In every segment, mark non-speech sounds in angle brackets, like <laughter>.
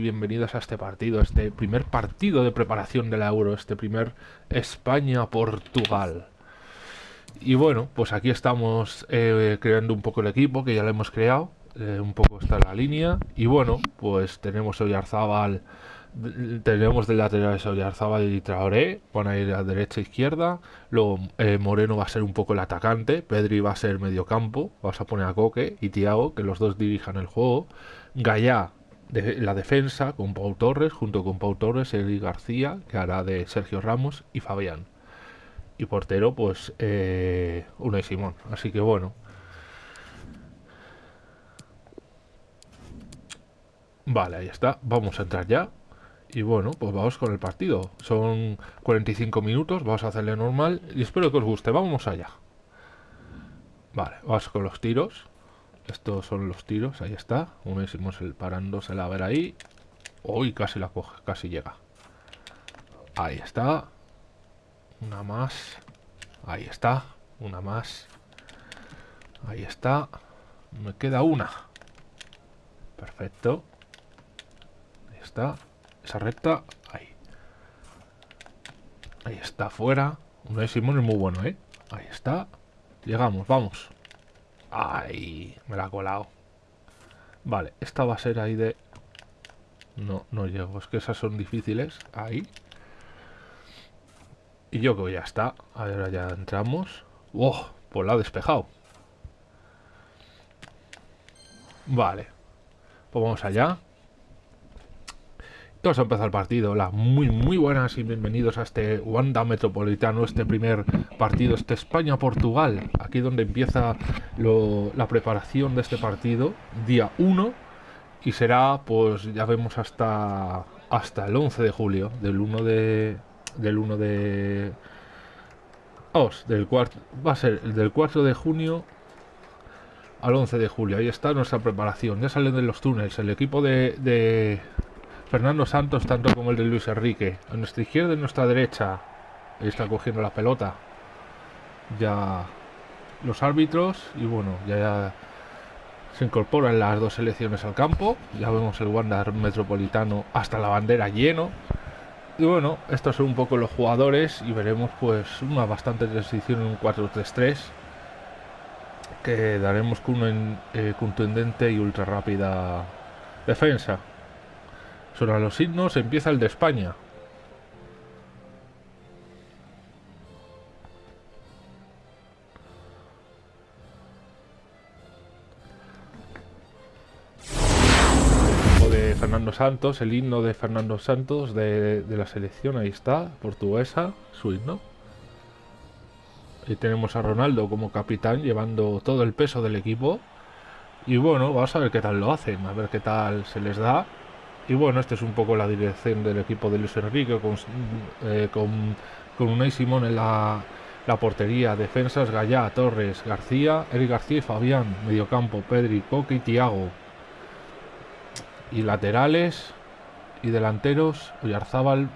bienvenidos a este partido, este primer partido de preparación del Euro, este primer España-Portugal. Y bueno, pues aquí estamos eh, creando un poco el equipo, que ya lo hemos creado, eh, un poco está la línea. Y bueno, pues tenemos Oyarzábal, tenemos de laterales Oyarzábal y Traoré, van a ir a derecha e izquierda. Luego eh, Moreno va a ser un poco el atacante, Pedri va a ser medio campo, vas a poner a Coque y Tiago, que los dos dirijan el juego. Gallá de la defensa con Pau Torres, junto con Pau Torres, Eric García, que hará de Sergio Ramos y Fabián. Y portero, pues, eh, y Simón. Así que bueno. Vale, ahí está. Vamos a entrar ya. Y bueno, pues vamos con el partido. Son 45 minutos, vamos a hacerle normal. Y espero que os guste. Vamos allá. Vale, vamos con los tiros. Estos son los tiros, ahí está. Uno hicimos el parándose a ver ahí. Uy, casi la coge, casi llega. Ahí está. Una más. Ahí está. Una más. Ahí está. Me queda una. Perfecto. Ahí está. Esa recta. Ahí. Ahí está, fuera. De Simón es muy bueno, ¿eh? Ahí está. Llegamos, vamos. Ay, me la ha colado. Vale, esta va a ser ahí de... No, no llego, es que esas son difíciles. Ahí. Y yo que ya está. Ahora ya entramos. ¡Oh! Pues la ha despejado. Vale. Pues vamos allá. Vamos a empezar el partido. Hola, muy muy buenas y bienvenidos a este Wanda Metropolitano, este primer partido, este España-Portugal. Aquí donde empieza la preparación de este partido, día 1, y será, pues ya vemos hasta hasta el 11 de julio, del 1 de del 1 de os, del cuarto, va a ser del 4 de junio al 11 de julio. Ahí está nuestra preparación. Ya salen de los túneles el equipo de Fernando Santos, tanto como el de Luis Enrique. A nuestra izquierda y a nuestra derecha. Está cogiendo la pelota. Ya los árbitros. Y bueno, ya, se incorporan las dos selecciones al campo. Ya vemos el Wanda Metropolitano hasta la bandera lleno. Y bueno, estos son un poco los jugadores y veremos pues una bastante transición en un 4-3-3 que daremos con una eh, y ultra rápida defensa. Sobre los signos empieza el de España. Fernando Santos, el himno de Fernando Santos de, la selección, ahí está, portuguesa, su himno. Y tenemos a Ronaldo como capitán llevando todo el peso del equipo. Y bueno, vamos a ver qué tal lo hacen, a ver qué tal se les da. Y bueno, esta es un poco la dirección del equipo de Luis Enrique con, eh, con, con Unai Simón en la, la, portería, defensas Gallá, Torres, García, Eric García y Fabián, mediocampo, Pedri, Coque y Tiago. Y laterales y delanteros, Oyarzábal,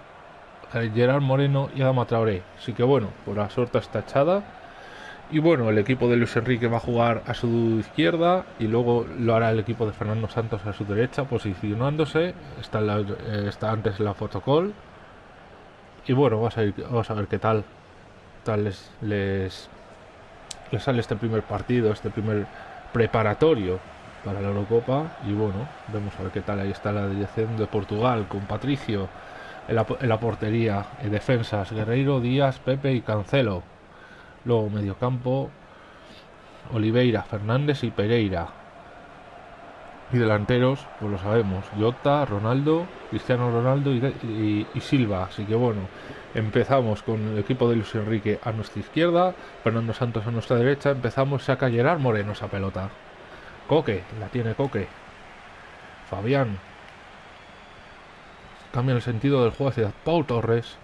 Gerard Moreno y Adama Traoré. Así que bueno, por la suerte está echada y bueno, el equipo de Luis Enrique va a jugar a su izquierda y luego lo hará el equipo de Fernando Santos a su derecha, posicionándose. Está, eh, está antes la fotocall. Y bueno, vamos a, vamos a ver qué tal, tal les, les, sale este primer partido, este primer preparatorio para la Eurocopa. Y bueno, vamos a ver qué tal. Ahí está la dirección de Portugal con Patricio en la, en la portería, en defensas, Guerreiro, Díaz, Pepe y Cancelo. Luego mediocampo, Oliveira, Fernández y Pereira. Y delanteros, pues lo sabemos, Jota, Ronaldo, Cristiano Ronaldo y, Silva. Así que bueno, empezamos con el equipo de Luis Enrique a nuestra izquierda, Fernando Santos a nuestra derecha, empezamos, saca Gerard Moreno esa pelota. Coque, la tiene Coque. Fabián. Cambia el sentido del juego hacia Pau Torres.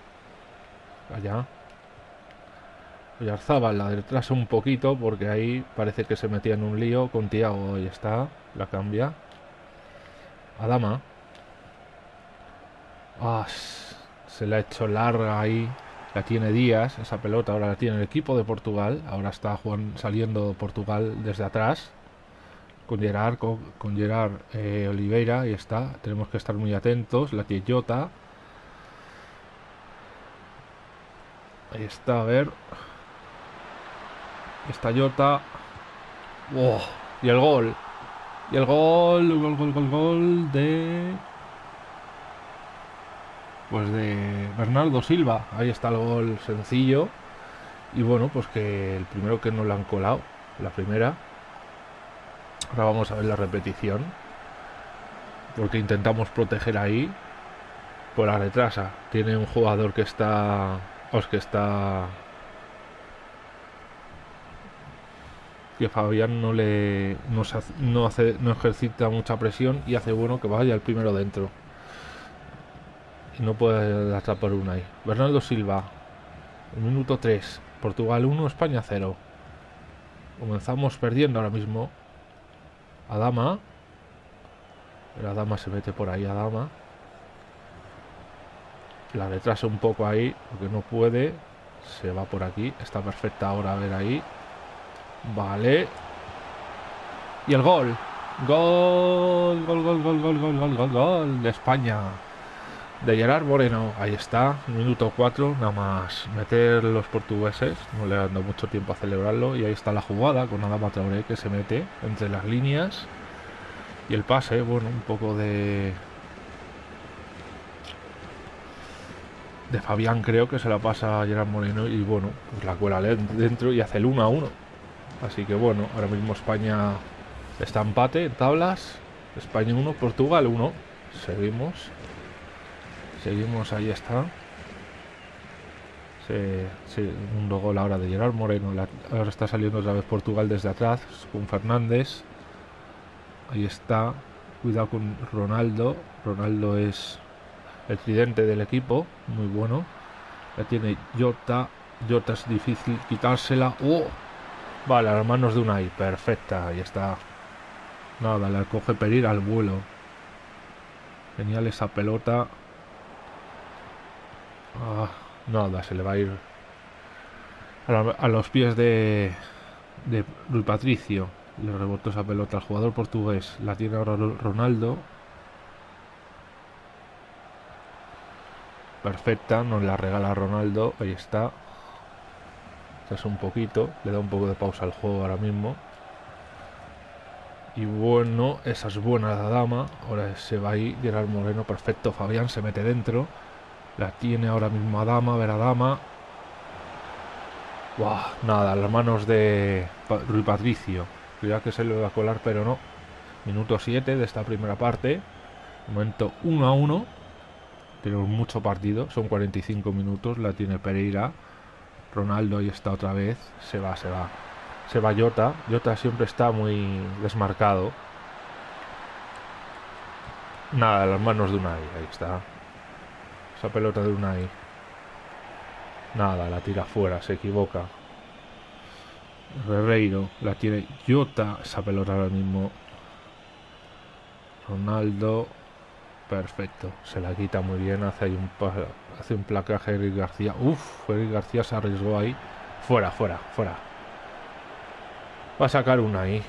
Allá. Oyarzabal la retrasa un poquito porque ahí parece que se metía en un lío con Tiago. Ahí está, la cambia. Adama. Ah, se la ha hecho larga ahí. La tiene Díaz, esa pelota ahora la tiene el equipo de Portugal. Ahora está Juan saliendo Portugal desde atrás. con Gerard, con, Gerard eh, Oliveira, ahí está. Tenemos que estar muy atentos. La Jota. Ahí está, a ver. Esta Jota. Y el gol. Y el gol, gol, gol, gol, gol de... Pues de Bernardo Silva. Ahí está el gol sencillo. Y bueno, pues que el primero que nos lo han colado. La primera. Ahora vamos a ver la repetición. Porque intentamos proteger ahí. Por la retrasa. Tiene un jugador que está... Os que está que Fabián no le no, hace, no ejercita mucha presión y hace bueno que vaya el primero dentro. Y no puede atrapar una ahí. Bernardo Silva, el minuto 3, Portugal 1, España 0. Comenzamos perdiendo ahora mismo. Adama. La dama se mete por ahí, Adama. La retrasa un poco ahí, porque no puede. Se va por aquí. Está perfecta ahora a ver ahí. Vale. Y el gol. Gol, gol, gol, gol, gol, gol, gol, gol, gol de España. De Gerard Moreno. Ahí está. Minuto 4. Nada más meter los portugueses. No le han dado mucho tiempo a celebrarlo. Y ahí está la jugada con Adama Traoré que se mete entre las líneas. Y el pase, bueno, un poco de... De Fabián creo que se la pasa a Gerard Moreno y bueno, pues la cuela dentro y hace el 1 a 1. Así que bueno, ahora mismo España está empate en tablas. España 1, Portugal 1. Seguimos. Seguimos, ahí está. un gol ahora de Gerard Moreno. ahora está saliendo otra vez Portugal desde atrás con Fernández. Ahí está. Cuidado con Ronaldo. Ronaldo es el tridente del equipo. Muy bueno. Ya tiene Jota. Jota es difícil quitársela. ¡Oh! Vale, a las manos de Unai. Perfecta, ahí está. Nada, le coge pedir al vuelo. Genial esa pelota. Ah, nada, se le va a ir a, los pies de, de Patricio. Le rebotó esa pelota al jugador portugués. La tiene ahora Ronaldo. Perfecta, nos la regala Ronaldo. Ahí está es un poquito, le da un poco de pausa al juego ahora mismo. Y bueno, esa es buena la dama. Ahora se va ahí, Gerard Moreno, perfecto. Fabián se mete dentro. La tiene ahora mismo a dama, a ver a dama. nada, las manos de Rui Patricio. Cuidado que se le va a colar, pero no. Minuto 7 de esta primera parte. Momento 1 a 1. Tenemos mucho partido, son 45 minutos. La tiene Pereira. Ronaldo ahí está otra vez. Se va, se va. Se va Jota. Jota siempre está muy desmarcado. Nada, las manos de Unai. Ahí está. Esa pelota de Unai. Nada, la tira fuera, se equivoca. Herreiro la tiene Jota. Esa pelota ahora mismo. Ronaldo. Perfecto. Se la quita muy bien. Hace ahí un, hace un placaje Eric García. Uf, Eric García se arriesgó ahí. Fuera, fuera, fuera. Va a sacar una ahí.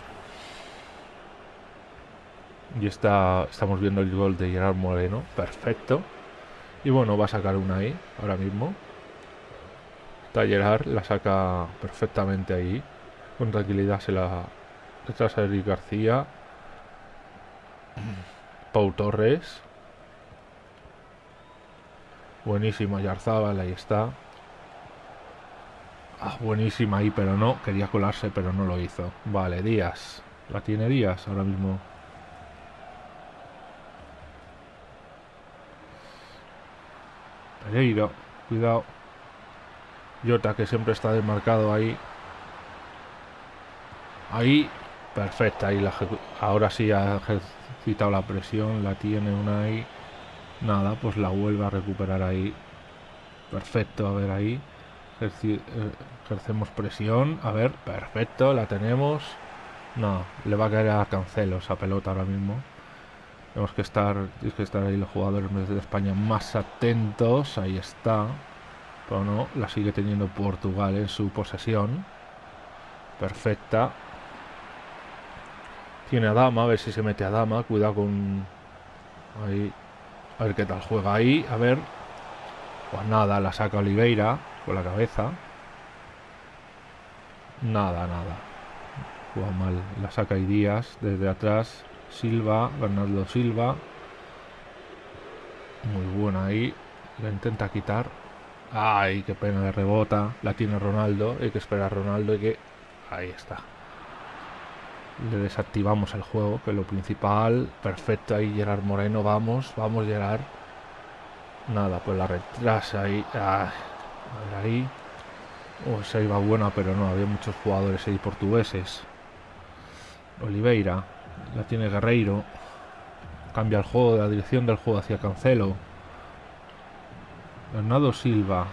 Y está, estamos viendo el gol de Gerard Moreno. Perfecto. Y bueno, va a sacar una ahí, ahora mismo. Está Gerard, la saca perfectamente ahí. Con tranquilidad se la retrasa Eric García. Pau Torres. Buenísima Yarzábal, ahí está. Ah, buenísima ahí, pero no. Quería colarse, pero no lo hizo. Vale, Díaz. La tiene Díaz ahora mismo. Pereiro, cuidado. Jota, que siempre está desmarcado ahí. Ahí, perfecta. Ahí la ahora sí ha ejercitado la presión. La tiene una ahí. Nada, pues la vuelve a recuperar ahí. Perfecto, a ver ahí. Eh, ejercemos presión. A ver, perfecto, la tenemos. No, le va a caer a Cancelo esa pelota ahora mismo. Tenemos que estar, tienes que estar ahí los jugadores de España más atentos. Ahí está. Pero no, la sigue teniendo Portugal en su posesión. Perfecta. Tiene a Dama, a ver si se mete a Dama. Cuidado con... Ahí. A ver qué tal juega ahí. A ver. Pues nada, la saca Oliveira con la cabeza. Nada, nada. Juega mal. La saca y desde atrás. Silva, Bernardo Silva. Muy buena ahí. La intenta quitar. Ay, qué pena de rebota. La tiene Ronaldo. Hay que esperar Ronaldo y que... Ahí está. Le desactivamos el juego, que es lo principal. Perfecto ahí, Gerard Moreno. Vamos, vamos, Gerard. Nada, pues la retrasa ahí. a ver ahí. Oh, esa iba buena, pero no, había muchos jugadores ahí portugueses. Oliveira. La tiene Guerreiro. Cambia el juego, la dirección del juego hacia Cancelo. Bernardo Silva.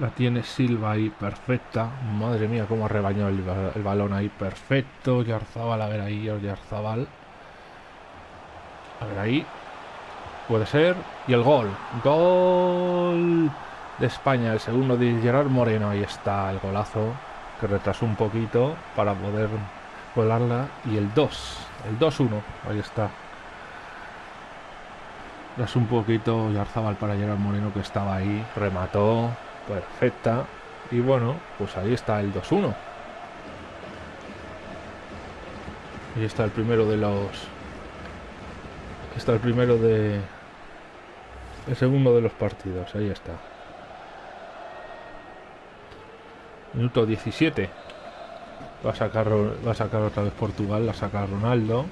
La tiene Silva ahí, perfecta. Madre mía, cómo ha rebañado el, balón ahí, perfecto. Yarzabal, a ver ahí, Yarzabal. A ver ahí. Puede ser. Y el gol. Gol de España. El segundo de Gerard Moreno. Ahí está el golazo. Que retrasó un poquito para poder colarla. Y el 2. El 2-1. Ahí está. Das un poquito Yarzabal para Gerard Moreno que estaba ahí. Remató. Perfecta. Y bueno, pues ahí está el 2-1. Y está el primero de los... Está el primero de... El segundo de los partidos. Ahí está. Minuto 17. Va a sacar, va a sacar otra vez Portugal. La saca Ronaldo.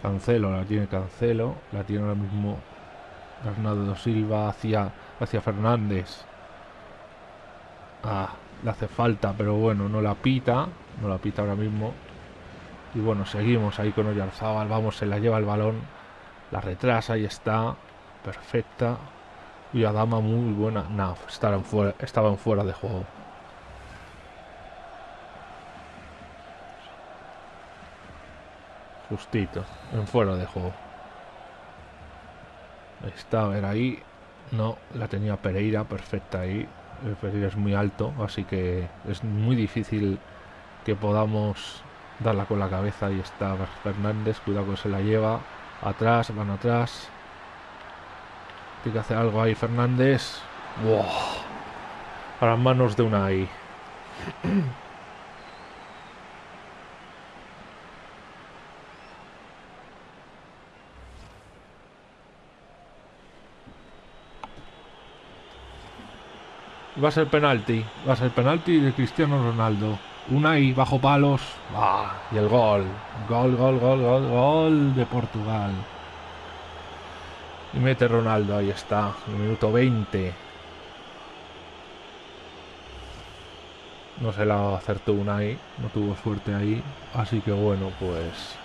Cancelo, la tiene Cancelo. La tiene ahora mismo Bernardo Silva hacia, hacia Fernández. Ah, le hace falta, pero bueno, no la pita. No la pita ahora mismo. Y bueno, seguimos ahí con Oyarzábal. Vamos, se la lleva el balón. La retrasa, y está. Perfecta. Y Adama muy buena. No, estaba en fuera, estaba en fuera de juego. Justito, en fuera de juego. Está, a ver ahí. No, la tenía Pereira perfecta ahí. El Pereira es muy alto, así que es muy difícil que podamos darla con la cabeza. Y está Fernández, cuidado que se la lleva. Atrás, van atrás. Tiene que hacer algo ahí Fernández. ¡Wow! A las manos de una ahí. Va a ser penalti. Va a ser penalti de Cristiano Ronaldo. Una y bajo palos. Ah, y el gol. Gol, gol, gol, gol, gol de Portugal. Y mete Ronaldo, ahí está. minuto 20. No se la acertó una ahí. No tuvo suerte ahí. Así que bueno, pues.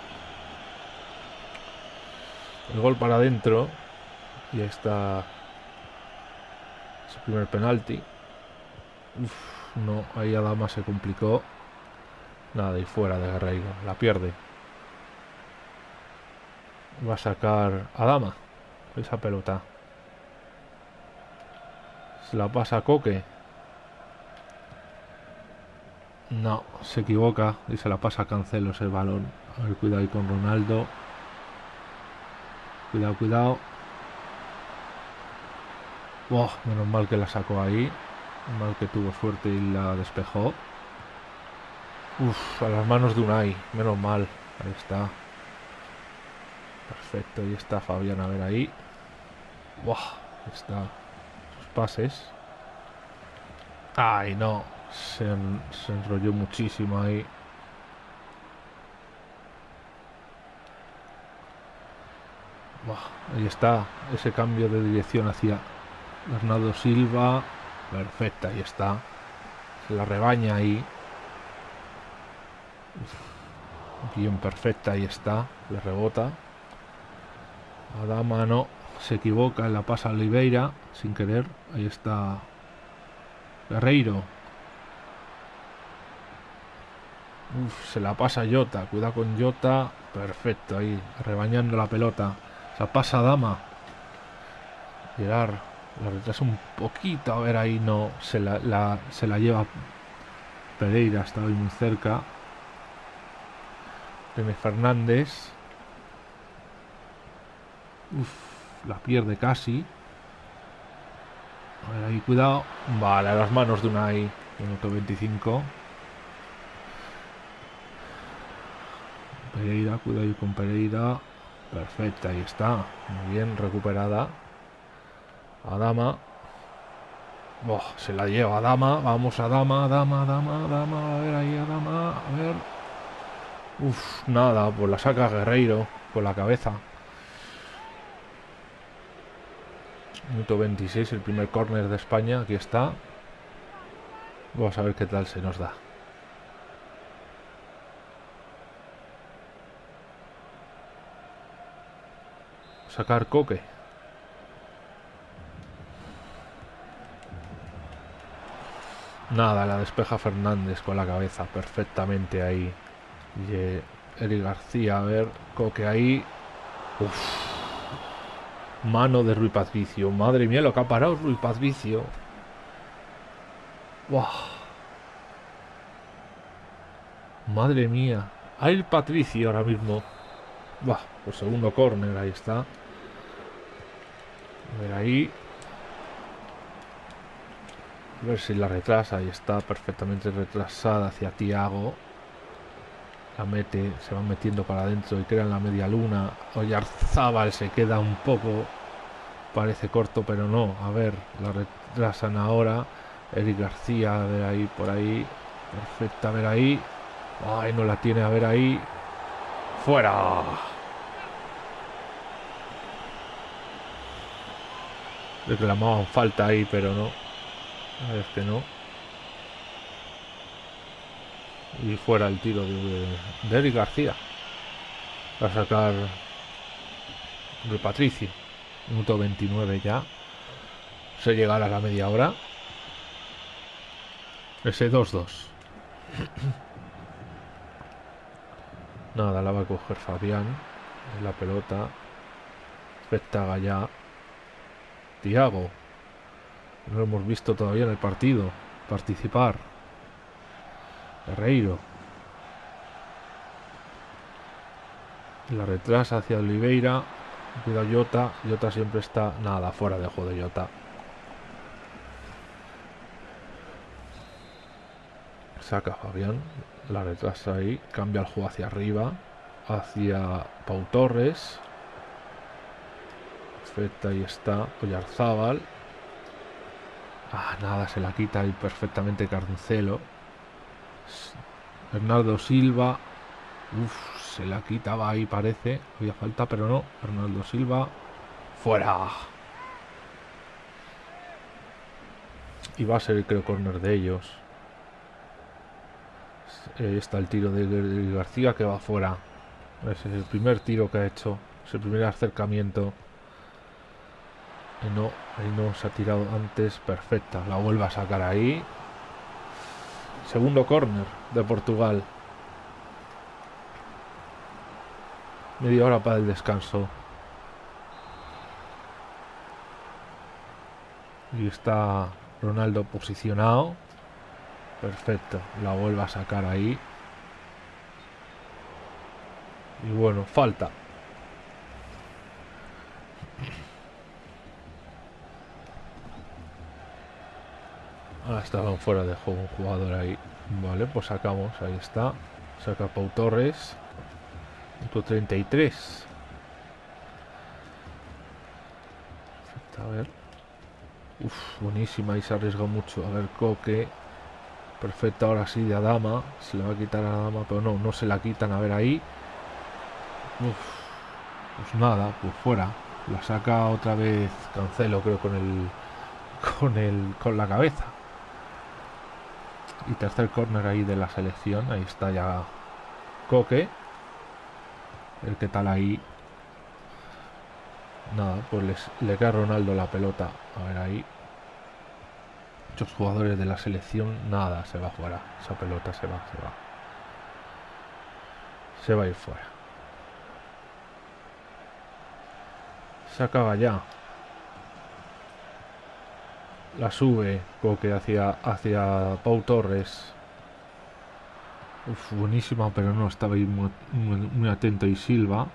El gol para adentro. Y ahí está. Su primer penalti. Uf, no, ahí Adama se complicó. Nada, y fuera de Guerreiro. La pierde. Va a sacar Adama. Esa pelota. Se la pasa a Coque. No, se equivoca y se la pasa a Cancelo ese balón. A ver, cuidado ahí con Ronaldo. Cuidado, cuidado. menos mal que la sacó ahí. Mal que tuvo suerte y la despejó. Uf, a las manos de Unai. Menos mal. Ahí está. Perfecto. Y está Fabián a ver ahí. Buah, está. Sus pases. Ay, no. Se, enrolló muchísimo ahí. Ahí está. Ese cambio de dirección hacia Bernardo Silva. Perfecta, ahí está. La rebaña ahí. Bien perfecta, ahí está. Le rebota. Adama no. Se equivoca, la pasa a Oliveira. Sin querer. Ahí está. Guerreiro. se la pasa Jota. Cuidado con Jota. Perfecto, ahí. Rebañando la pelota. Se pasa Dama. Gerard La retrasa un poquito. A ver, ahí no. Se la, se la lleva Pereira. Está ahí muy cerca. René Fernández. Uf, la pierde casi. A ahí, cuidado. Vale, a las manos de Unai. Minuto 25. Pereira, cuidado con Pereira. Perfecta, ahí está. Muy bien, recuperada. Adama. Oh, se la lleva Adama. Vamos a Dama, Dama, Dama, Dama. A ver ahí, Adama. A ver. Uf, nada, pues la saca Guerreiro con la cabeza. Minuto 26, el primer córner de España. Aquí está. Vamos a ver qué tal se nos da. Sacar coque. Nada, la despeja Fernández con la cabeza perfectamente ahí. Y Eric García, a ver, coque ahí. Uf. Mano de Rui Patricio. Madre mía, lo que ha parado Rui Patricio. Madre mía. Hay el Patricio ahora mismo. Buah, por segundo córner, ahí está. A ver ahí. A ver si la retrasa. Ahí está perfectamente retrasada hacia Tiago. La mete, se va metiendo para adentro y crea en la media luna. Oyarzábal se queda un poco. Parece corto, pero no. A ver, la retrasan ahora. Eric García, a ver ahí, por ahí. Perfecta, a ver ahí. Ay, no la tiene, a ver ahí. ¡Fuera! Reclamaban falta ahí, pero no. A ver, es que no. Y fuera el tiro de, de Eric García. Para sacar de Patricio. Minuto 29 ya. Se llegará a la media hora. Ese 2-2. <clears throat> Nada, la va a coger Fabián. La pelota. Espectaga ya. Tiago. No lo hemos visto todavía en el partido. Participar. Herreiro. La retrasa hacia Oliveira. Cuidado Jota. Jota siempre está. Nada, fuera de juego de Jota. Saca Fabián. La retrasa ahí. Cambia el juego hacia arriba. Hacia Pau Torres. Perfecta, ahí está. Oyarzábal. Ah, nada, se la quita ahí perfectamente Carnicelo. Bernardo Silva. Se la quitaba ahí parece. Había falta, pero no. Bernardo Silva. Fuera. Y va a ser, creo, corner de ellos. Ahí está el tiro de García que va fuera. Ese es el primer tiro que ha hecho. Es el primer acercamiento. No, ahí no se ha tirado antes. Perfecta. La vuelve a sacar ahí. Segundo corner de Portugal. Media hora para el descanso. Y está Ronaldo posicionado. Perfecto. La vuelve a sacar ahí. Y bueno, falta. Ah, estaban fuera de juego un jugador ahí. Vale, pues sacamos. Ahí está. Saca Pau Torres. Punto 33. A ver. Uf, buenísima. Y se arriesga mucho. A ver, Coque. Perfecto, ahora sí, de Adama. Se le va a quitar a Adama, pero no, no se la quitan. A ver ahí. Uf, pues nada, pues fuera. La saca otra vez Cancelo, creo, con el. <laughs> Con el. con la cabeza. Y tercer corner ahí de la selección. Ahí está ya Coque. El que tal ahí. Nada, pues le a Ronaldo la pelota. A ver ahí. Muchos jugadores de la selección. Nada, se va fuera. Esa pelota se va, se va. Se va a ir fuera. Se acaba ya. La sube Coque hacia, hacia Pau Torres. Uf, buenísima, pero no estaba ahí muy, muy atento y Silva.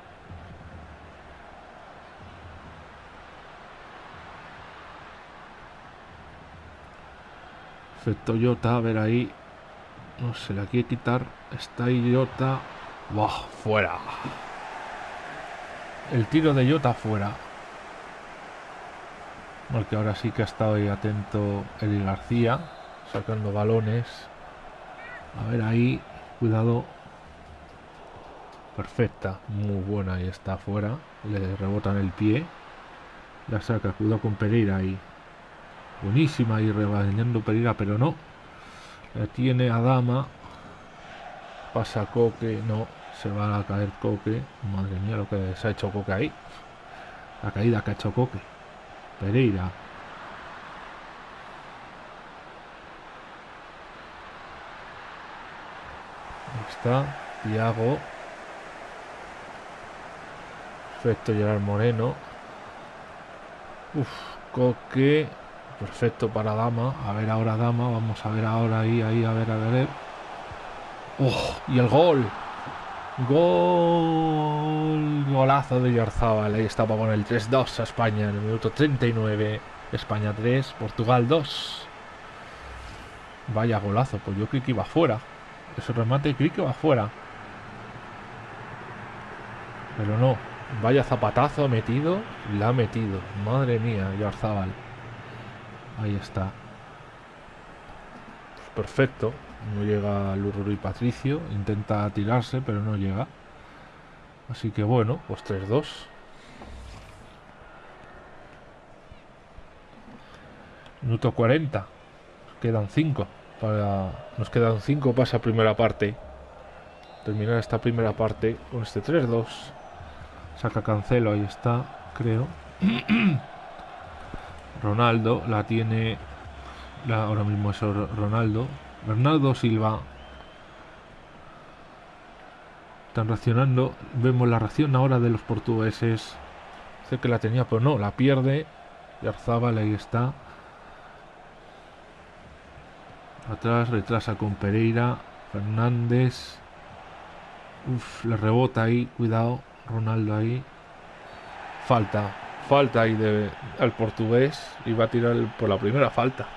Perfecto, Jota, a ver ahí. No se la quiere quitar. Está ahí Jota. ¡Buah! Fuera. El tiro de Jota fuera. Porque ahora sí que ha estado ahí atento Eli García. Sacando balones. A ver ahí. Cuidado. Perfecta. Muy buena. Ahí está afuera. Le rebotan el pie. La saca. Cuidado con Pereira ahí. Buenísima y rebañando Pereira, pero no. La tiene Adama. Pasa Coque. No. Se va a caer Coque. Madre mía lo que se ha hecho Coque ahí. La caída que ha hecho Coque. Pereira. Ahí está. Tiago. Perfecto, Gerard Moreno. Uf, Coque. Perfecto para Dama. A ver ahora Dama. Vamos a ver ahora ahí, ahí, a ver, a ver. ¡Oh! Y el gol. Gol. Golazo de Yarzábal. Ahí está para poner el 3-2 a España en el minuto 39. España 3, Portugal 2. Vaya golazo. Pues yo creí que iba fuera. Ese remate creí que iba fuera. Pero no. Vaya zapatazo metido. La ha metido. Madre mía, Yarzábal. Ahí está. Perfecto. No llega Lurro y Patricio. Intenta tirarse, pero no llega. Así que bueno, pues 3-2. Minuto 40. Nos quedan 5. Para... Nos quedan 5 para esa primera parte. Terminar esta primera parte con este 3-2. Saca Cancelo, ahí está, creo. <clears throat> Ronaldo la tiene la, ahora mismo es Ronaldo Bernardo Silva. Están reaccionando. Vemos la reacción ahora de los portugueses. Sé que la tenía pero no la pierde. Y Arzabal ahí está. Atrás retrasa con Pereira. Fernández. Uf, le rebota ahí. Cuidado Ronaldo ahí. Falta falta ahí de, al portugués. Y va a tirar por la primera falta.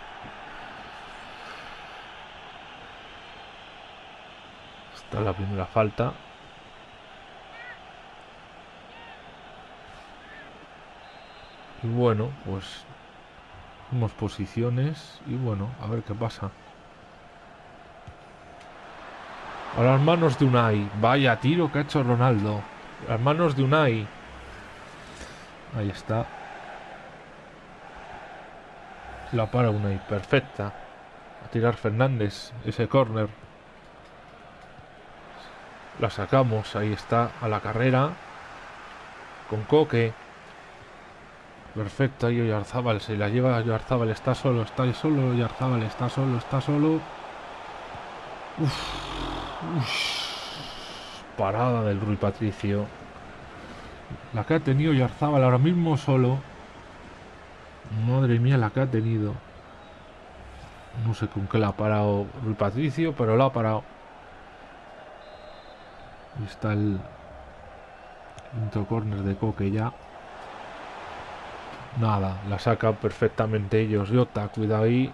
Está la primera falta. Y bueno, pues Hemos posiciones y bueno, a ver qué pasa. A las manos de Unai. Vaya tiro que ha hecho Ronaldo. A las manos de Unai. Ahí está. La para una y perfecta. A tirar Fernández. Ese corner. La sacamos. Ahí está. A la carrera. Con Coque. Perfecto. Ahí Oyarzábal. Se la lleva Oyarzábal. Está solo. Está solo. Oyarzábal. Está solo. Está solo. Parada del Rui Patricio. La que ha tenido Yarzábal ahora mismo solo. Madre mía, la que ha tenido. No sé con qué la ha parado Rui Patricio, pero la ha parado. Está el quinto corner de Coque ya. Nada, la saca perfectamente ellos. Jota, cuidado ahí.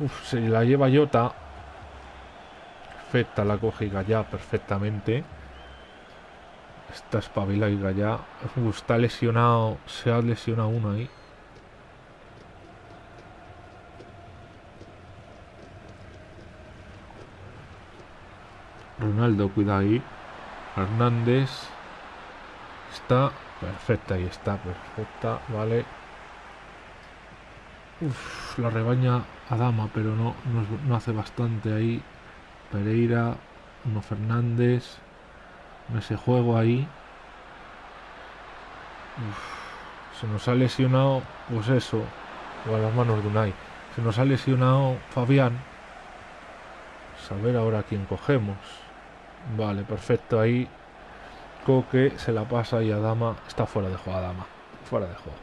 Uf, se la lleva Jota. Perfecta, la coge ya perfectamente. Está espabilado ya. está lesionado. Se ha lesionado uno ahí. Ronaldo, cuida ahí. Hernández. Está perfecta, ahí está, perfecta, vale. Uf, la rebaña Adama, pero no, no, hace bastante ahí. Pereira, uno Fernández ese juego ahí. se nos ha lesionado, pues eso, o a las manos de Unai. Se nos ha lesionado Fabián. Saber ahora quién cogemos. Vale, perfecto. Ahí Coque se la pasa y Adama está fuera de juego. Adama, fuera de juego.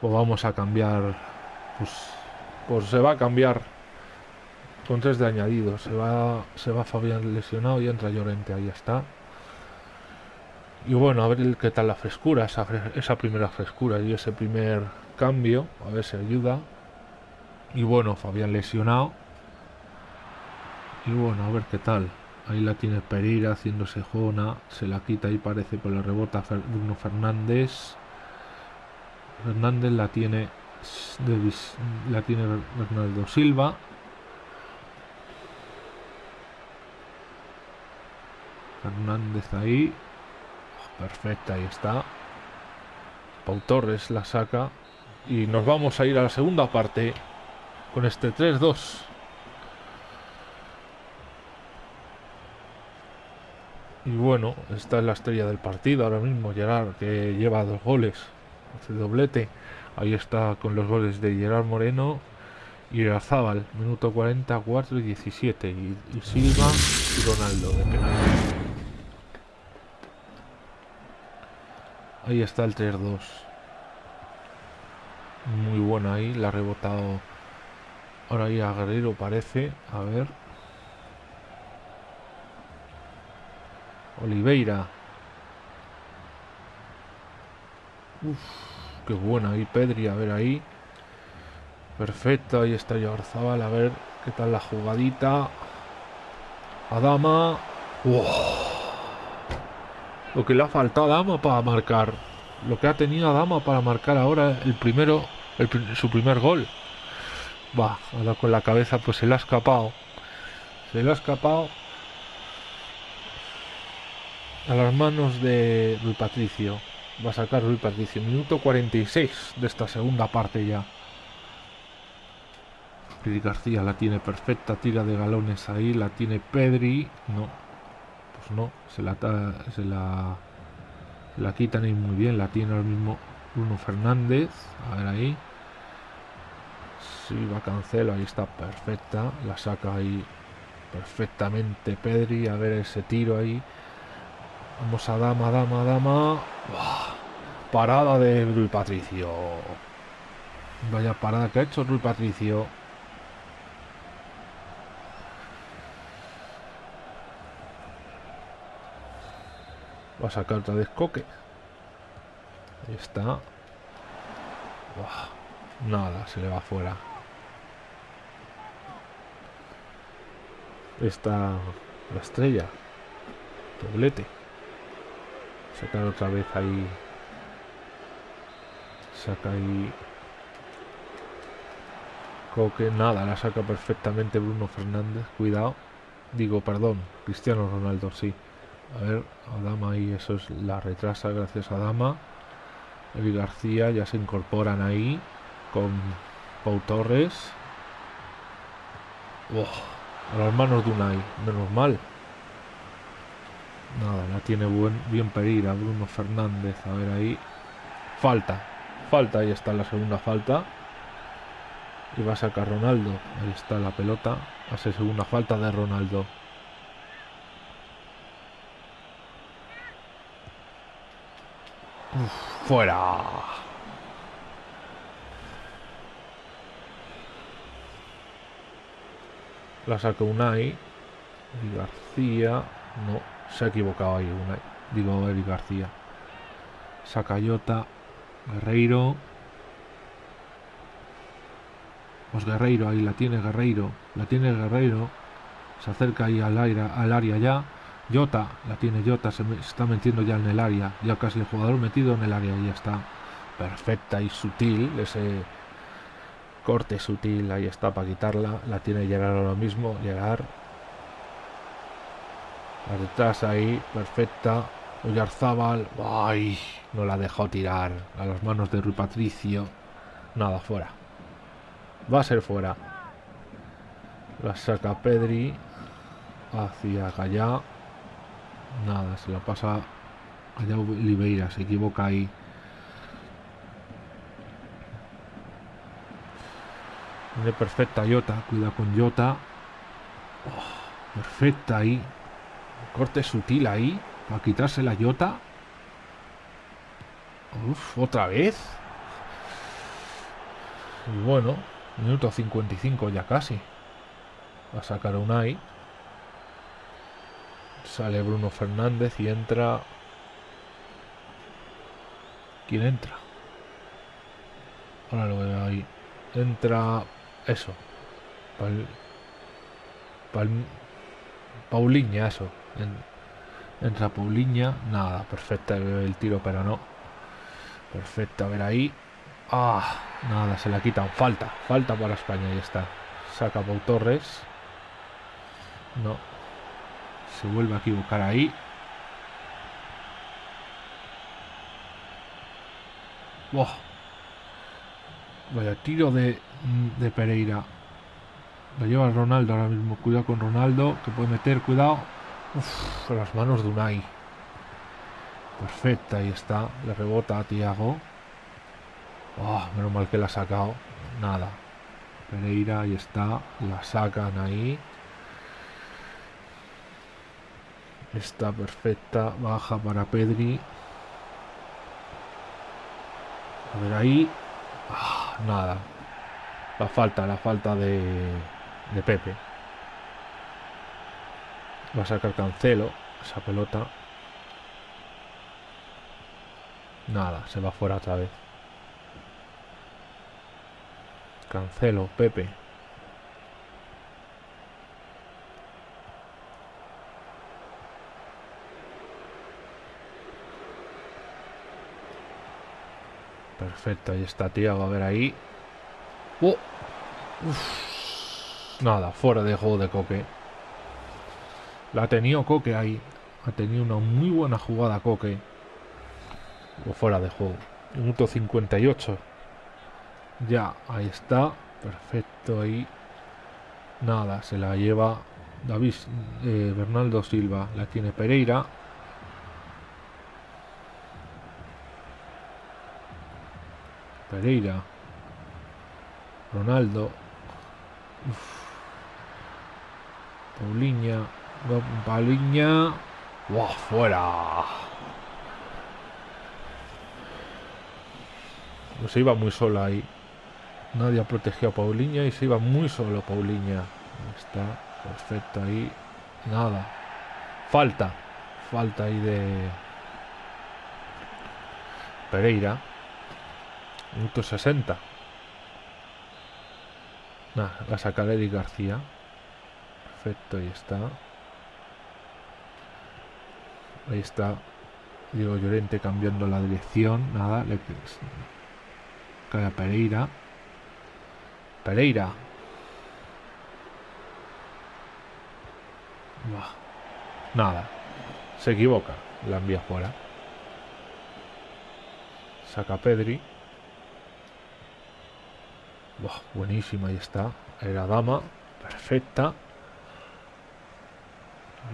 Pues vamos a cambiar pues, Pues se va a cambiar con tres de añadido. Se va, se va Fabián lesionado y entra Llorente. Ahí está. Y bueno, a ver qué tal la frescura, esa, esa primera frescura y ese primer cambio. A ver si ayuda. Y bueno, Fabián lesionado. Y bueno, a ver qué tal. Ahí la tiene Pereira haciéndose jona. Se la quita y parece, por la rebota Bruno Fernández. Fernández la tiene la tiene Bernardo Silva. Fernández ahí. Perfecta, ahí está. Pau Torres la saca. Y nos vamos a ir a la segunda parte con este 3-2. Y bueno, esta es la estrella del partido ahora mismo, Gerard, que lleva dos goles, hace doblete. Ahí está con los goles de Gerard Moreno y Razábal, minuto 44 y 17. Y, Silva y Ronaldo de penal. Ahí está el 3-2. Muy buena ahí, la ha rebotado ahora ahí a Guerrero parece. A ver. Oliveira. Uf, qué buena ahí Pedri, a ver ahí. Perfecto, ahí está Yarzabal, a ver qué tal la jugadita. Adama. Lo que le ha faltado a Adama para marcar. Lo que ha tenido Adama para marcar ahora el primero, su primer gol. Va, ahora con la cabeza pues se le ha escapado. Se le ha escapado a las manos de Rui Patricio. Va a sacar Rui Patricio. Minuto 46 de esta segunda parte ya. Pedri García la tiene perfecta, tira de galones ahí, la tiene Pedri. No, pues no, se la, se la, la quitan ahí muy bien, la tiene ahora mismo Bruno Fernández. A ver ahí. Si va a cancelo, ahí está perfecta, la saca ahí perfectamente Pedri. A ver ese tiro ahí. Vamos a dama, dama, dama. Parada de Rui Patricio. Vaya parada que ha hecho Rui Patricio. Va a sacar otra vez Coque. Ahí está. Nada, se le va afuera. Está la estrella. Doblete sacar otra vez ahí. Saca ahí. Coque, nada, la saca perfectamente Bruno Fernández, cuidado. Digo, perdón, Cristiano Ronaldo, sí. A ver, Adama ahí, eso es la retrasa gracias a Dama Evi García ya se incorporan ahí con Pau Torres. A las manos de Unai, menos mal Nada, la tiene buen, bien Pereira, Bruno Fernández, a ver ahí. Falta, falta, ahí está la segunda falta. Y va a sacar Ronaldo, ahí está la pelota. Hace segunda falta de Ronaldo. fuera. La saca Unai. Y García. No. Se ha equivocado ahí una. Digo Eric García. Sacayota. Guerreiro. Pues Guerreiro, ahí la tiene Guerreiro. La tiene Guerreiro. Se acerca ahí al, aire, al área ya. Jota, la tiene Jota, se, está metiendo ya en el área. Ya casi el jugador metido en el área. Ya está perfecta y sutil. Ese corte sutil, ahí está para quitarla. La tiene Gerard ahora mismo. Llegar la detrás ahí, perfecta. Oyarzábal, ay, no la dejó tirar a las manos de Rui Patricio. Nada, fuera. Va a ser fuera. La saca Pedri hacia allá. Nada, se la pasa allá Oliveira, se equivoca ahí. Tiene perfecta Jota, cuida con Jota. Oh, perfecta ahí. Corte sutil ahí. Para quitarse la yota. Uf, otra vez. Y bueno, Minuto 55 ya casi. Va a sacar un AI. Sale Bruno Fernández y entra... ¿Quién entra? Ahora lo veo ahí. Entra... Eso. Pauliña, eso. Entra Pauliña. Nada, perfecta el tiro, pero no. Perfecto, a ver ahí. Ah, nada, se la quitan. Falta, falta para España. y está. Saca Pau Torres. No. Se vuelve a equivocar ahí. Vaya tiro de, de Pereira. Lo lleva Ronaldo ahora mismo. Cuidado con Ronaldo, que puede meter. Cuidado. Uf, las manos de Unai. Perfecta, ahí está. Le rebota a Tiago. Oh, menos mal que la ha sacado. Nada. Pereira, ahí está. La sacan ahí. Está perfecta. Baja para Pedri. A ver ahí. Ah, nada. La falta, la falta de, de Pepe. Va a sacar Cancelo esa pelota. Nada, se va fuera otra vez. Cancelo, Pepe. Perfecto, ahí está Tiago, a ver ahí. Oh. Nada, fuera de juego de Coque. La ha tenido Coque ahí. Ha tenido una muy buena jugada Coque. O fuera de juego. Minuto 58. Ya, ahí está. Perfecto ahí. Nada, se la lleva David eh, Bernardo Silva. La tiene Pereira. Pereira. Ronaldo. Paulinha. Paulinha. ¡Wow! ¡Fuera! Se iba muy sola ahí. Nadie ha protegido a Paulinha y se iba muy solo Paulinha. Está perfecto ahí. Nada. Falta. Falta ahí de Pereira. Minuto 60. Nada, va a sacar Eric García. Perfecto, ahí está. Ahí está Diego Llorente cambiando la dirección. Nada, le cae a Pereira. Pereira. Nada. Se equivoca. La envía fuera. Saca Pedri. buenísima, ahí está. Era dama. Perfecta.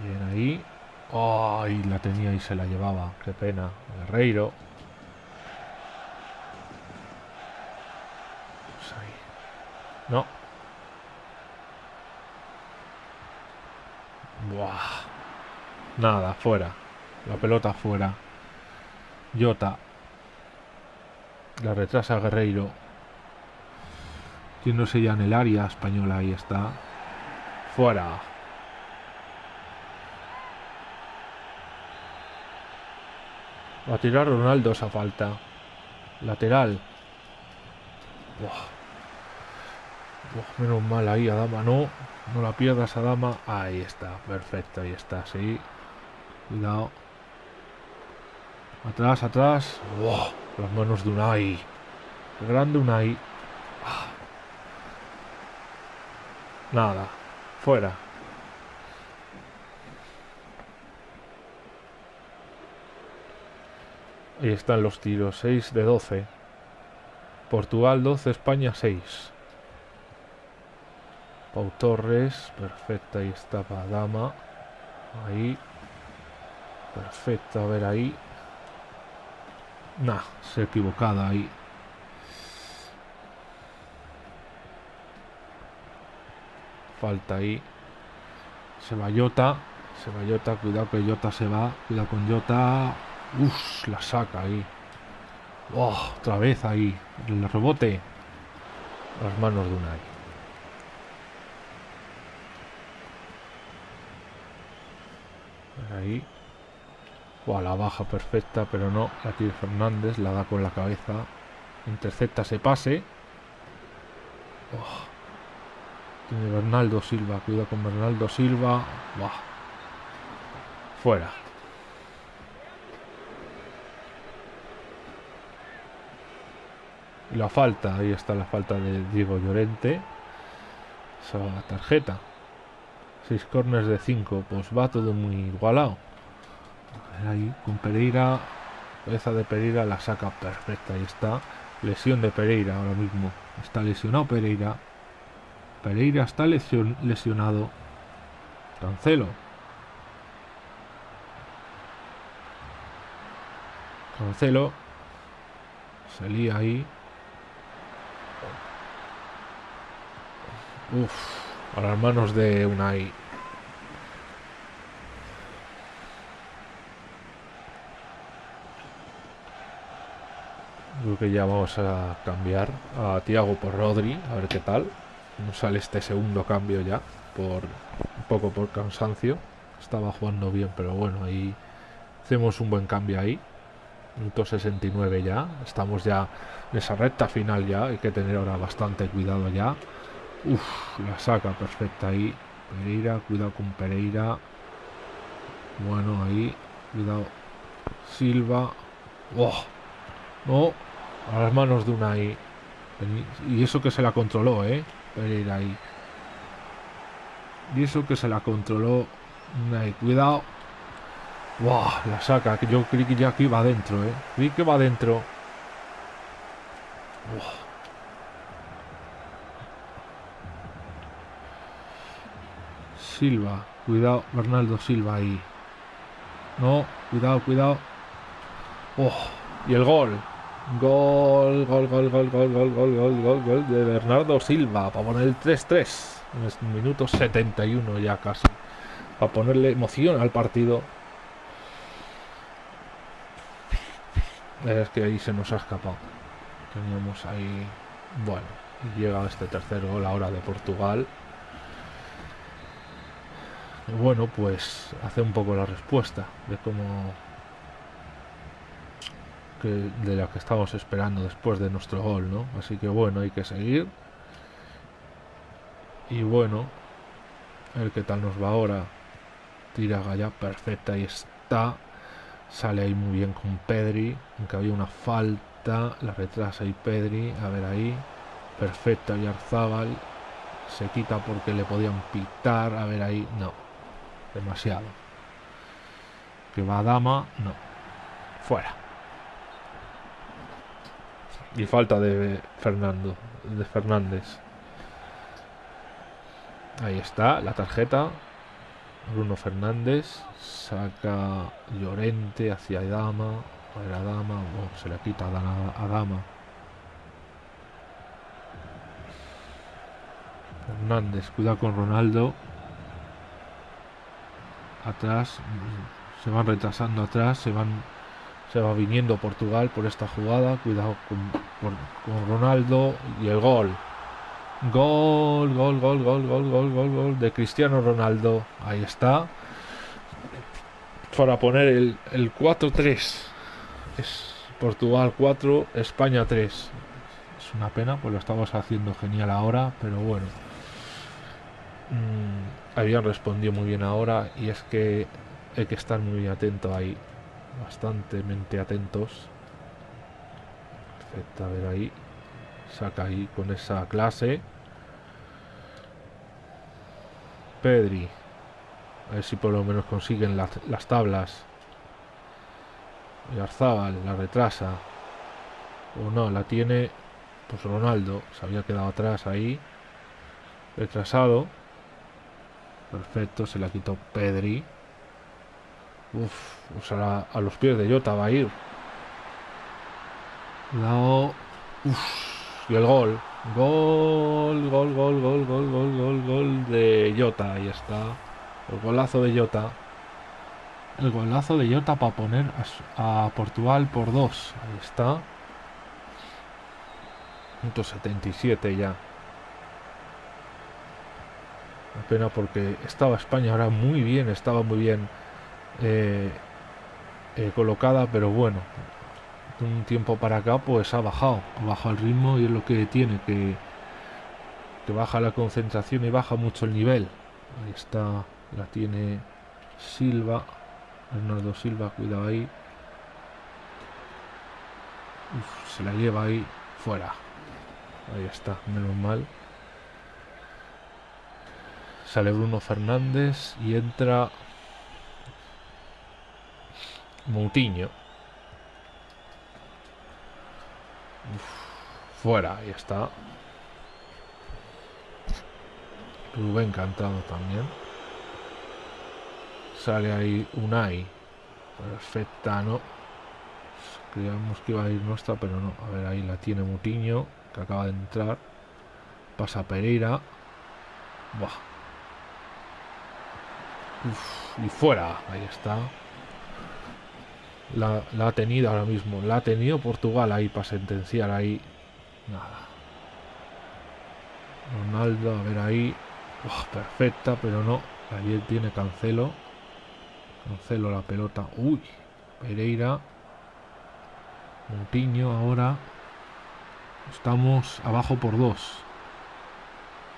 Bien ahí. ¡Ay! la tenía y se la llevaba. Qué pena. Guerreiro. Pues no. Buah. Nada, fuera. La pelota fuera. Jota. La retrasa Guerreiro. Tiéndose ya en el área española. Ahí está. Fuera. Va a tirar Ronaldo esa falta. Lateral. menos mal ahí, Adama no. No la pierdas, Adama. Ahí está, perfecto, ahí está, sí. Cuidado. Atrás, atrás. las manos de Unai. Grande Unai. Ah. Nada. Fuera. Ahí están los tiros, 6 de 12. Portugal 12, España 6. Pau Torres, perfecta, ahí está Dama. Ahí. Perfecto, a ver ahí. Nah, se ha equivocado ahí. Falta ahí. Se va Jota. Se va Jota, cuidado que Jota se va. Cuidado con Jota. Uf, la saca ahí. Oh, otra vez ahí. El rebote. las manos de Unai. Ahí. O la baja perfecta, pero no. La tiene Fernández, la da con la cabeza. Intercepta ese pase. Oh. Tiene Bernaldo Silva. Cuida con Bernaldo Silva. Fuera. La falta, ahí está la falta de Diego Llorente. Esa tarjeta. 6 corners de 5. Pues va todo muy igualado. Ahí con Pereira. Cabeza de Pereira la saca perfecta. Ahí está. Lesión de Pereira ahora mismo. Está lesionado Pereira. Pereira está lesionado. Cancelo. Cancelo. Salía ahí. Uf, a las manos de Unai. Creo que ya vamos a cambiar a Tiago por Rodri, a ver qué tal. Nos sale este segundo cambio ya, por un poco por cansancio. Estaba jugando bien, pero bueno, ahí hacemos un buen cambio ahí. Minuto 69 ya. Estamos ya en esa recta final ya. Hay que tener ahora bastante cuidado ya. Uf, la saca perfecta ahí. Pereira, cuidado con Pereira. Bueno, ahí. Cuidado. Silva. Oh, no. A las manos de una ahí. Y eso que se la controló, ¿eh? Pereira ahí. Y eso que se la controló. Ahí. Cuidado. Wow, la saca. Yo creí que ya aquí va adentro, ¿eh? Creí que va adentro. Silva. Cuidado, Bernardo Silva ahí. No, cuidado, cuidado. Oh, y el gol. Gol, gol, gol, gol, gol, gol, gol, gol, gol, gol de Bernardo Silva para poner el 3-3. En minuto 71 ya casi. Para ponerle emoción al partido. Es que ahí se nos ha escapado. Teníamos ahí. Bueno, llega este tercer gol ahora de Portugal bueno, pues hace un poco la respuesta de cómo que de la que estamos esperando después de nuestro gol, ¿no? Así que bueno, hay que seguir. Y bueno, ver qué tal nos va ahora. Tira ya perfecta, ahí está. Sale ahí muy bien con Pedri, aunque había una falta, la retrasa y Pedri, a ver ahí. Perfecta y Arzábal. Se quita porque le podían pitar, a ver ahí, no demasiado. Que va a dama, no. Fuera. Y falta de Fernando, de Fernández. Ahí está, la tarjeta. Bruno Fernández saca Llorente hacia Dama. A Dama, se le quita a Dama. Fernández, cuidado con Ronaldo atrás, se van retrasando atrás, se van se va viniendo Portugal por esta jugada, cuidado con, Ronaldo y el gol. Gol, gol, gol, gol, gol, gol, gol, gol de Cristiano Ronaldo. Ahí está. Para poner el, el 4-3. Es Portugal 4, España 3. Es una pena, pues lo estamos haciendo genial ahora, pero bueno. Mm, habían respondido muy bien ahora y es que hay que estar muy atento ahí, bastantemente atentos. Perfecto, a ver ahí, saca ahí con esa clase. Pedri, a ver si por lo menos consiguen las, tablas. Y Arzábal la retrasa. O no, la tiene pues Ronaldo, se había quedado atrás ahí, retrasado. Perfecto, se la quitó Pedri. Uf, usará a los pies de Jota, va a ir. Uf, y el gol. Gol, gol, gol, gol, gol, gol, gol, gol de Jota. Ahí está. El golazo de Jota. El golazo de Jota para poner a, Portugal por dos. Ahí está. 177 ya. Pena porque estaba España ahora muy bien, estaba muy bien eh, eh, colocada, pero bueno, de un tiempo para acá pues ha bajado, ha bajado el ritmo y es lo que tiene, que, que baja la concentración y baja mucho el nivel. Ahí está, la tiene Silva, Bernardo Silva, cuidado ahí. se la lleva ahí fuera. Ahí está, menos mal. Sale Bruno Fernández y entra Moutinho. fuera, ahí está. Rubén Cantado también. Sale ahí Unai. Perfecta, ¿no? Creíamos que iba a ir nuestra, pero no. A ver, ahí la tiene Mutiño, que acaba de entrar. Pasa Pereira. Buah. Y fuera. Ahí está. La, ha tenido ahora mismo. La ha tenido Portugal ahí para sentenciar ahí. Nada. Ronaldo, a ver ahí. perfecta, pero no. Ayer tiene Cancelo. Cancelo la pelota. Uy. Pereira. Montiño ahora. Estamos abajo por dos.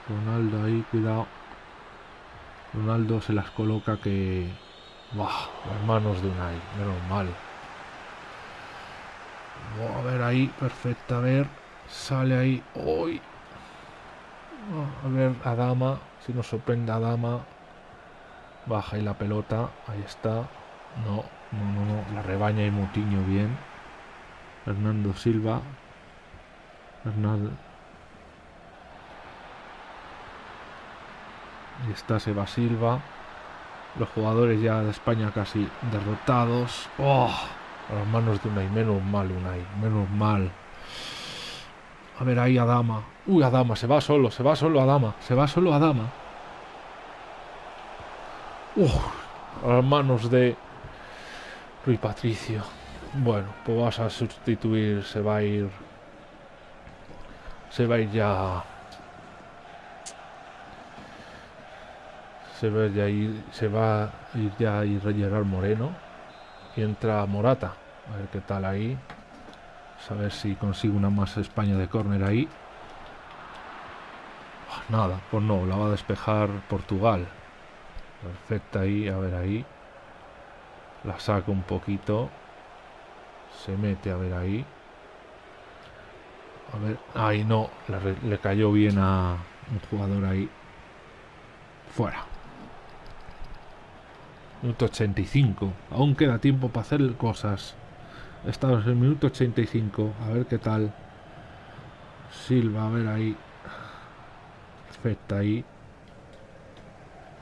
Ronaldo ahí, cuidado. Ronaldo se las coloca que Buah, las manos de Unai, menos mal. a ver ahí, perfecta, a ver. Sale ahí. hoy A ver, Adama, si nos sorprende Adama. Baja ahí la pelota, ahí está. No, no, no, no. La rebaña y Mutiño bien. Fernando Silva. Fernando. Ahí está Seba Silva. Los jugadores ya de España casi derrotados. ¡Oh! A las manos de Unai. Menos mal, Unai. Menos mal. A ver ahí Adama. Uy, Adama. Se va solo. Se va solo Adama. Se va solo Adama. ¡Oh! A las manos de Rui Patricio. Bueno, pues vas a sustituir. Se va a ir. Se va a ir ya se va ya ir, se va a ir ya a ir Gerard Moreno y entra Morata. A ver qué tal ahí. A ver si consigue una más España de córner ahí. Ah, nada, pues no, la va a despejar Portugal. Perfecta ahí, a ver ahí. La saca un poquito. Se mete, a ver ahí. A ver, ahí no, le, le cayó bien a un jugador ahí. Fuera. Minuto 85. Aún queda tiempo para hacer cosas. Estamos en el minuto 85. A ver qué tal. Silva, a ver ahí. Perfecta ahí.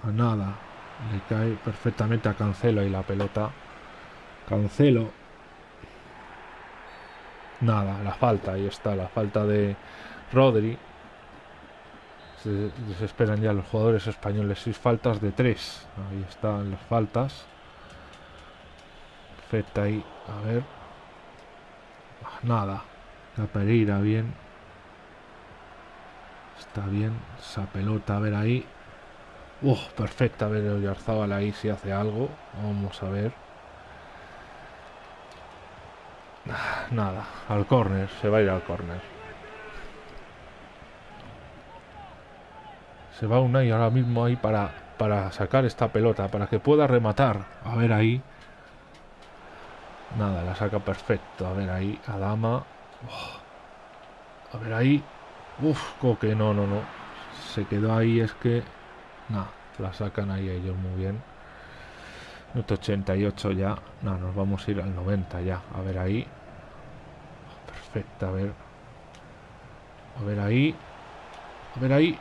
A nada. Le cae perfectamente a Cancelo y la pelota. Cancelo. Nada, la falta. Ahí está, la falta de Rodri. Se desesperan ya los jugadores españoles. Seis faltas de tres. Ahí están las faltas. Perfecta ahí. A ver. Ah, nada. La Pereira bien. Está bien. Esa pelota, a ver ahí. Uh, perfecta. A ver el ahí si hace algo. Vamos a ver. Ah, nada. Al córner. Se va a ir al córner. Se va Unai ahora mismo ahí para, para sacar esta pelota, para que pueda rematar. A ver ahí. Nada, la saca perfecto. A ver ahí, Adama. A ver ahí. Uf, coque, no, no, no. Se quedó ahí, es que... Nada, la sacan ahí ellos muy bien. Minuto 88 ya. No, nos vamos a ir al 90 ya. A ver ahí. Perfecto, a ver. A ver ahí. A ver ahí.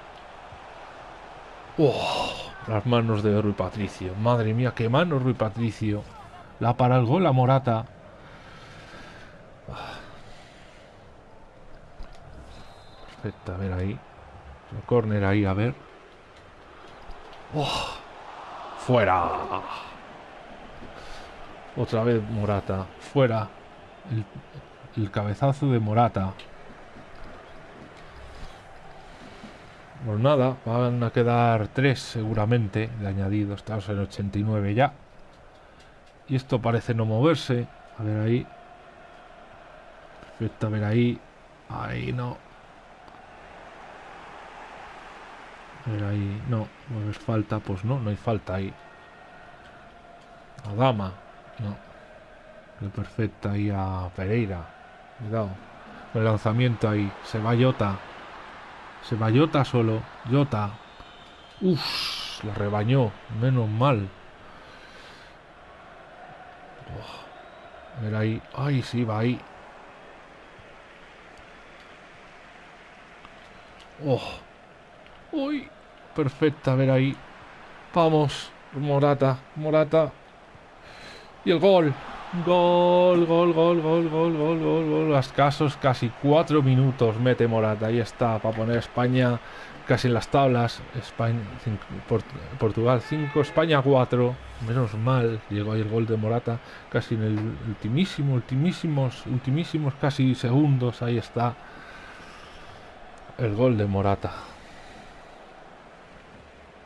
Oh, las manos de Rui Patricio. Madre mía, qué manos Rui Patricio. La para el gol la Morata. Perfecto, a ver ahí. El córner ahí, a ver. Oh, fuera. Otra vez Morata. Fuera. el cabezazo de Morata. Pues nada, van a quedar tres seguramente de añadido. Estamos en 89 ya. Y esto parece no moverse. A ver ahí. Perfecto, a ver ahí. Ahí no. A ver ahí. No, no es falta. Pues no, no hay falta ahí. A Dama. No. Perfecta ahí a Pereira. Cuidado. El lanzamiento ahí. Se va Jota. Se va Jota solo. Jota. Uff. La rebañó. Menos mal. Oh. A ver ahí. Ay, sí, va ahí. Oh. Uy. Perfecta. A ver ahí. Vamos. Morata. Morata. Y el gol. Gol, gol, gol, gol, gol, gol, gol, gol. Escasos casi cuatro minutos mete Morata. Ahí está, para poner España casi en las tablas. España, cinco, Port Portugal 5, España 4. Menos mal, llegó ahí el gol de Morata. Casi en el ultimísimo, ultimísimos, ultimísimos casi segundos. Ahí está el gol de Morata.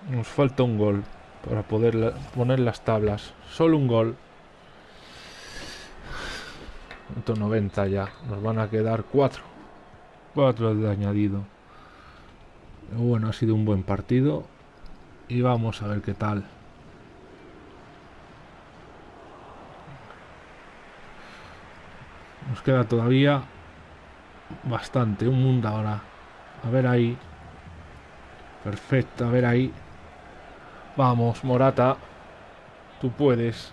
Nos falta un gol para poder poner las tablas. Solo un gol. 190 ya. Nos van a quedar 4. 4 de añadido. Bueno, ha sido un buen partido. Y vamos a ver qué tal. Nos queda todavía bastante. Un mundo ahora. A ver ahí. Perfecto, a ver ahí. Vamos, Morata. Tú puedes.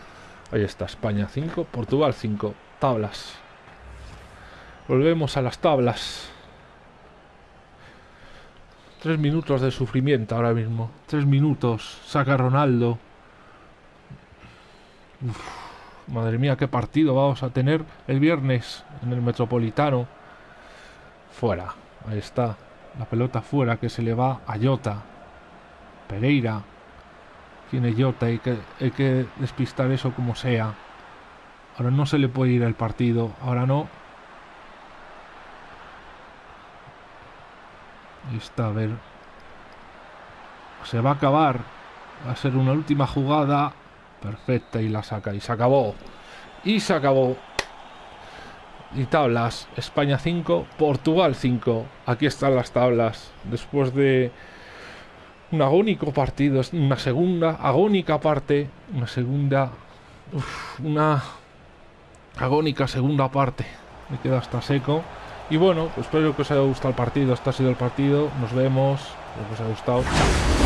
Ahí está, España 5, Portugal 5. Tablas. Volvemos a las tablas. Tres minutos de sufrimiento ahora mismo. Tres minutos. Saca Ronaldo. Madre mía, qué partido vamos a tener el viernes en el Metropolitano. Fuera. Ahí está. La pelota fuera que se le va a Jota. Pereira. Tiene Jota, hay que, hay que despistar eso como sea. Ahora no se le puede ir el partido, ahora no. Está, a ver. Se va a acabar. Va a ser una última jugada. Perfecta y la saca. Y se acabó. Y se acabó. Y tablas. España 5, Portugal 5. Aquí están las tablas. Después de un agónico partido, una segunda agónica parte, una segunda, una agónica segunda parte. Me queda hasta seco. Y bueno, pues espero que os haya gustado el partido. Este ha sido el partido. Nos vemos. Espero que os haya gustado.